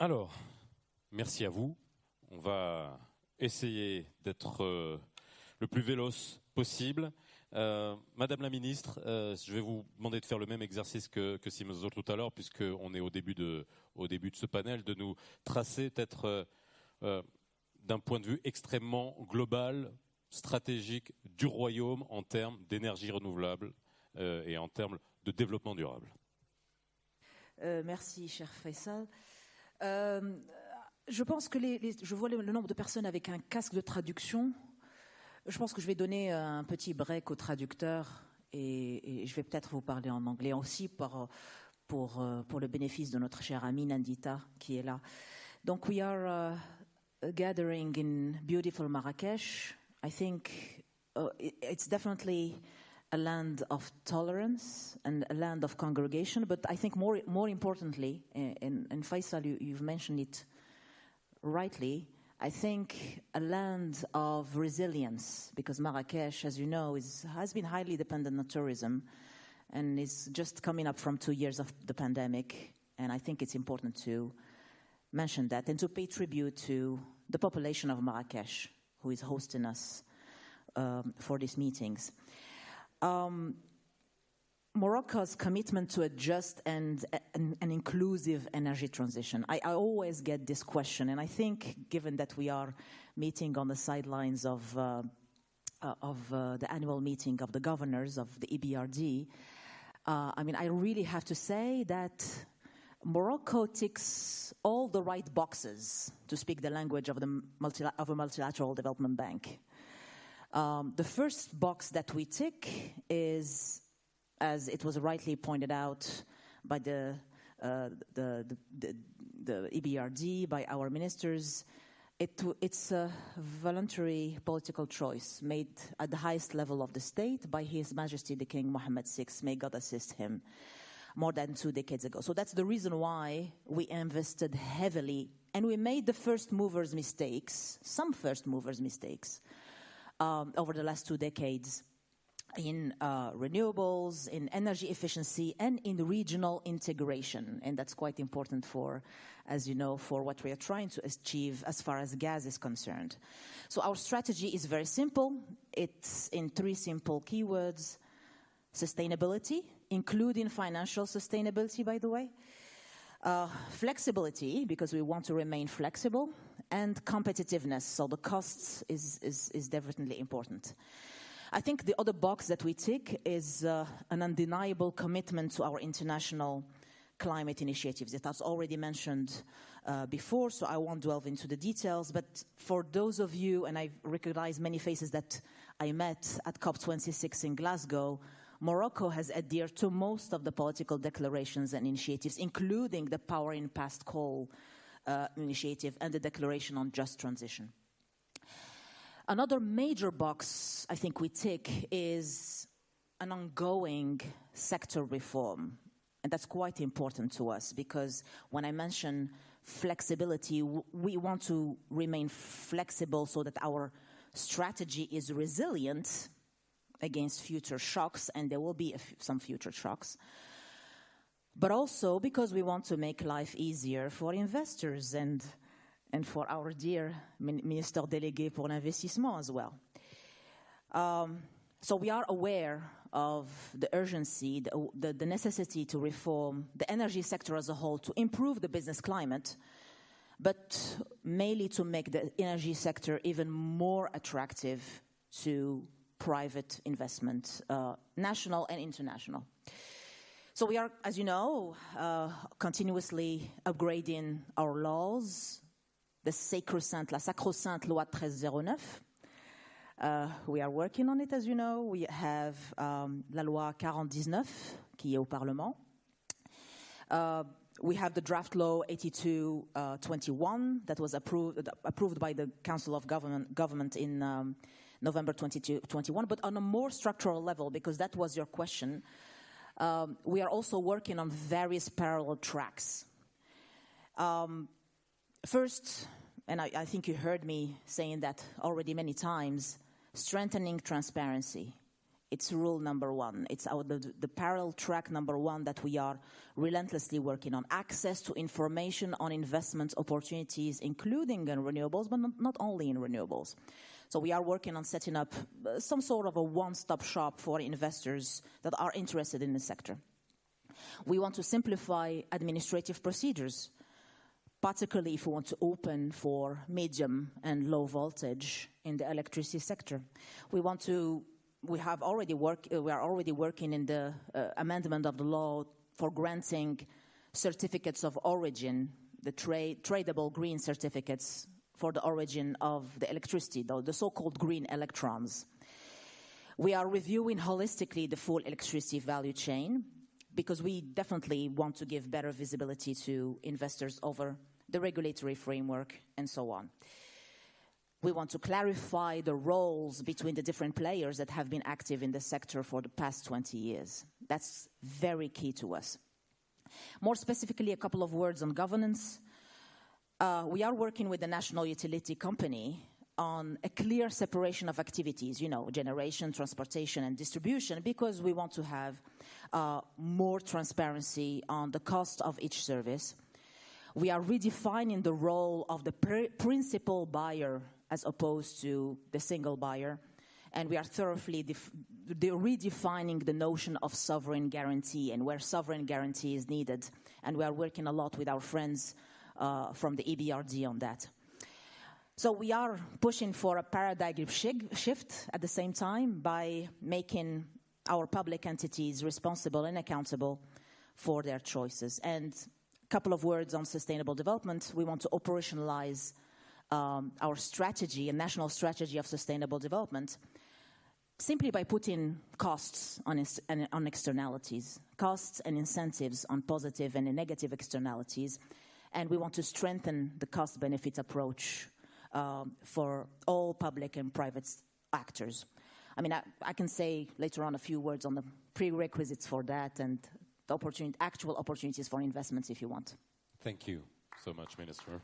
Alors, merci à vous. On va essayer d'être euh, le plus véloce possible. Euh, Madame la ministre, euh, je vais vous demander de faire le même exercice que, que Simon tout à l'heure, puisqu'on est au début, de, ce panel, de nous tracer peut-être d'un point de vue extrêmement global, stratégique du royaume en termes d'énergie renouvelable et en termes de développement durable. merci, cher Faisal. Je pense que je vois le nombre de personnes avec un casque de traduction. Je pense que je vais donner un petit break au traducteur et, je vais peut-être vous parler en anglais aussi pour, pour, le bénéfice de notre chère amie Nandita qui est là. Donc, we are uh, gathering in beautiful Marrakesh. I think uh, it's definitely a land of tolerance and a land of congregation, but I think more, more importantly, and, and Faisal, you, you've mentioned it rightly, I think a land of resilience, because Marrakesh, as you know, is, has been highly dependent on tourism and is just coming up from two years of the pandemic. And I think it's important to mention that and to pay tribute to the population of Marrakesh, who is hosting us um, for these meetings. Um, Morocco's commitment to a just and an, inclusive energy transition. I, I, always get this question, and I think, given that we are meeting on the sidelines of uh, uh, of uh, the annual meeting of the governors of the EBRD, uh, I mean, I really have to say that Morocco ticks all the right boxes to speak the language of the multi of a multilateral development bank. Um, the first box that we tick is as it was rightly pointed out by the, uh, the, the, the, EBRD, by our ministers, it, it's a voluntary political choice made at the highest level of the state by His Majesty the King Mohammed VI, may God assist him, more than two decades ago. So that's the reason why we invested heavily and we made the first movers' mistakes, some first movers' mistakes, um, over the last two decades in uh, renewables, in energy efficiency, and in regional integration. And that's quite important for, as you know, for what we are trying to achieve as far as gas is concerned. So our strategy is very simple. It's in three simple keywords. Sustainability, including financial sustainability, by the way. Uh, flexibility, because we want to remain flexible, and competitiveness, so the costs is, is, is definitely important. I think the other box that we tick is uh, an undeniable commitment to our international climate initiatives. It was already mentioned uh, before, so I won't delve into the details. But for those of you, and I recognize many faces that I met at COP26 in Glasgow, Morocco has adhered to most of the political declarations and initiatives, including the Powering Past Coal uh, initiative and the Declaration on Just Transition. Another major box I think we tick is an ongoing sector reform. And that's quite important to us because when I mention flexibility, we want to remain flexible so that our strategy is resilient against future shocks, and there will be some future shocks. But also because we want to make life easier for investors and and for our dear Minister Délégué pour l'investissement as well. Um, so we are aware of the urgency, the, the, the, necessity to reform the energy sector as a whole to improve the business climate, but mainly to make the energy sector even more attractive to private investment, uh, national and international. So we are, as you know, uh, continuously upgrading our laws, the sacrosanct, la sacrosanct loi 1309. Uh, we are working on it, as you know. We have um, la loi 4019 qui est au Parlement. Uh, we have the draft law 8221 uh, that was approved, approved by the Council of Government, Government in um, November 2021, but on a more structural level, because that was your question, um, we are also working on various parallel tracks. Um, First, and I, I think you heard me saying that already many times, strengthening transparency It's rule number one. It's our, the, the parallel track number one that we are relentlessly working on. Access to information on investment opportunities, including in renewables, but not, not only in renewables. So we are working on setting up uh, some sort of a one-stop shop for investors that are interested in the sector. We want to simplify administrative procedures, particularly if we want to open for medium and low voltage in the electricity sector. We want to we have already work, uh, we are already working in the uh, amendment of the law for granting certificates of origin, the tra tradable green certificates for the origin of the electricity, the, so-called green electrons. We are reviewing holistically the full electricity value chain because we definitely want to give better visibility to investors over the regulatory framework and so on. We want to clarify the roles between the different players that have been active in the sector for the past 20 years. That's very key to us. More specifically, a couple of words on governance. Uh, we are working with the National Utility Company on a clear separation of activities, you know, generation, transportation, and distribution, because we want to have uh, more transparency on the cost of each service. We are redefining the role of the principal buyer as opposed to the single buyer. And we are thoroughly redefining the notion of sovereign guarantee and where sovereign guarantee is needed. And we are working a lot with our friends from the EBRD on that. So we are pushing for a paradigm shift at the same time by making our public entities responsible and accountable for their choices. And a couple of words on sustainable development. We want to operationalize um, our strategy, a national strategy of sustainable development, simply by putting costs on, on externalities, costs and incentives on positive and negative externalities. And we want to strengthen the cost benefit approach um, for all public and private actors. I mean, I, I, can say later on a few words on the prerequisites for that and the opportunity, actual opportunities for investments if you want. Thank you so much, Minister.